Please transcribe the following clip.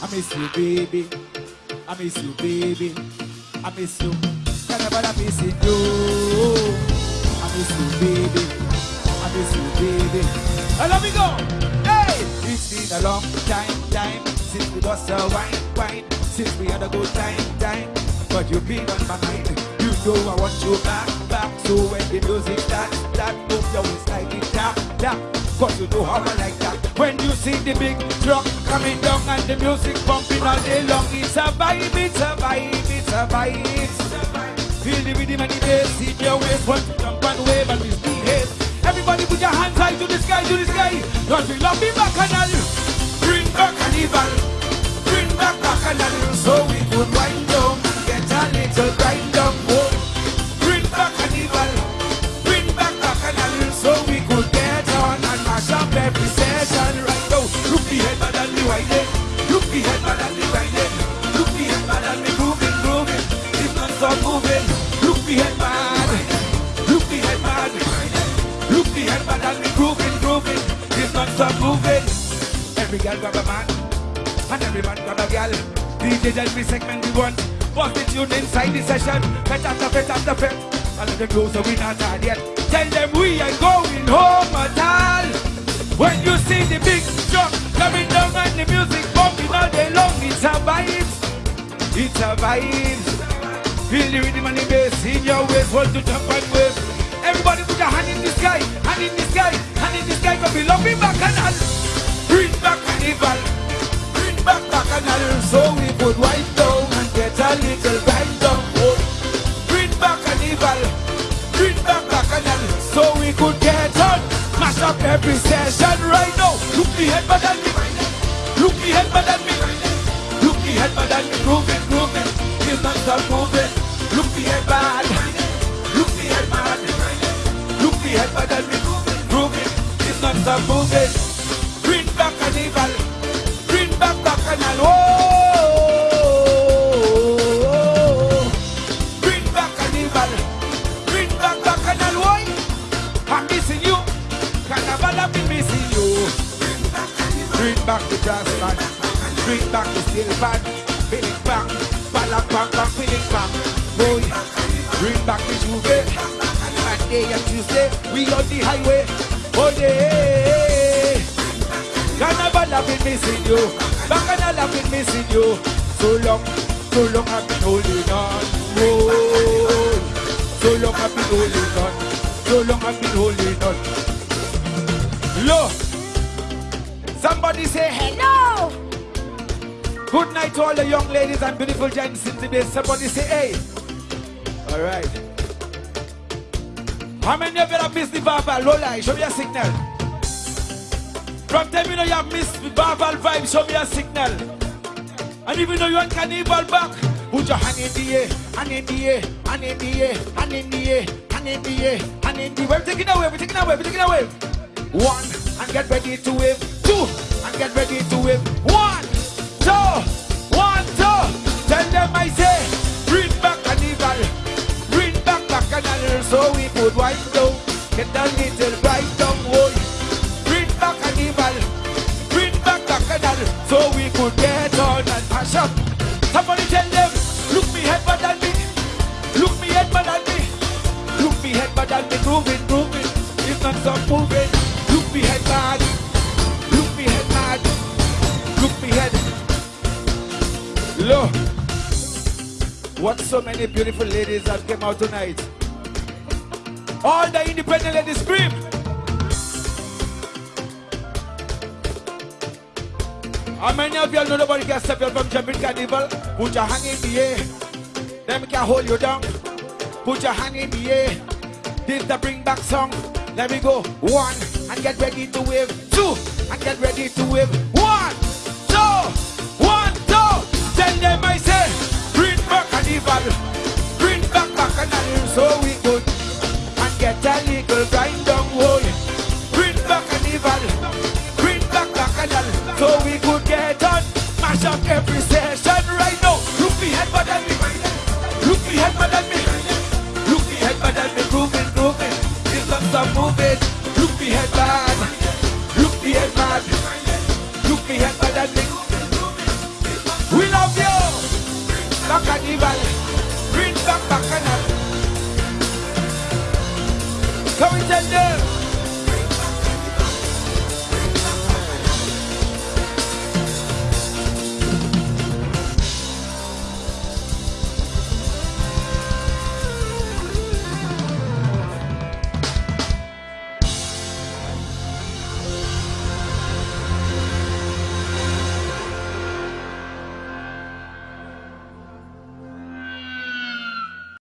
I miss you, baby. I miss you, baby. I miss you. Carnival, I miss you. I miss you, baby. I miss you, baby. And let me go. Hey, it's been a long time, time since we lost a wine, wine. Since we had a good time, time. But you've been on my mind. You know I want you back, back. So when the music starts, that move you always like it, tap, tap. Cause you how I like that. When you see the big truck coming down and the music bumping all day long, it's a vibe, it's a vibe, it's a vibe. Feel the rhythm and the bass in your waist, want to jump and wave and misbehave. Everybody put your hands high to the sky, to the sky. Cause we love the bacchanal. Bring Every girl grab a man. And every man grab a girl. DJ every segment we want. Bust the tune inside the session. Pet after pet after pet. And let them know so we not tired yet. Tell them we ain't going home at all. When you see the big drum coming down and the music bumping all day long, it's a vibe. It's a vibe. Feel the rhythm and the bass in your waist. Want to jump and wave. Everybody put your hand in the sky, hand in the sky, hand in the sky. Cause we love it bacchanal. Bring back carnival. Bring back bacchanal. So we could wipe down and get a little vibe down. Oh. Bring back carnival. Bring back bacchanal. So we could get on. Mash up every session right now. Look the head bad than me. Look the head bad than me. Look the head bad than me. Grooving, grooving. It's not stop moving. Look the head bad. Look the head bad. Look the head bad than me. Grooving. It's not stop moving. Bring back the brass band. Bring back the steel band. Feeling bang. Ballak bang bang. Feeling bang. Boy. Bring back the J'ouvert. Monday and Tuesday. We on the highway. Oh yeah. Carnival, I've been missing you. Bacchanal, I've been missing you. So long, so long I've been holding on. Whoa. So long I've been holding on. So long I've been holding on. Look. Somebody say hello. Good night to all the young ladies and beautiful gents in the base. Somebody say hey. All right. How many of you have missed the verbal? Lola, show me a signal. From time you know you have missed the verbal vibe, show me a signal. And even though you want carnival back, put your hand in the air, hand in the air, hand in the air, hand in the air, hand in the air, hand in the air. We're taking away, we're taking away, we're taking away. One, and get ready to wave. Two, and get ready to wave. One, two, one, two. Tell them I say, bring back carnival, bring back bacchanal, so we could wipe down, get a little bright down, boy. Bring back carnival, bring back bacchanal, so we could get on and mash up. Somebody tell them, look me head bad than me, look me head bad than me, look me head bad than me, grooving, grooving, it's not stop moving. Look, what so many beautiful ladies have came out tonight. All the independent ladies scream. How many of you know nobody can stop you from jumping carnival? Put your hand in the air. Them can hold you down. Put your hand in the air. This the bring back song. Let me go. One and get ready to wave. Two and get ready to wave. Tell them I say, bring back carnival. Bring back bacchanal so we could and get a little grind down. Oh, yeah. Bring back carnival. Bring back bacchanal so we could get on. Mash up every session right now. Look bad than me. Look bad than me. Look bad than me. Grooving, grooving. It's not stop moving. Look me Ivan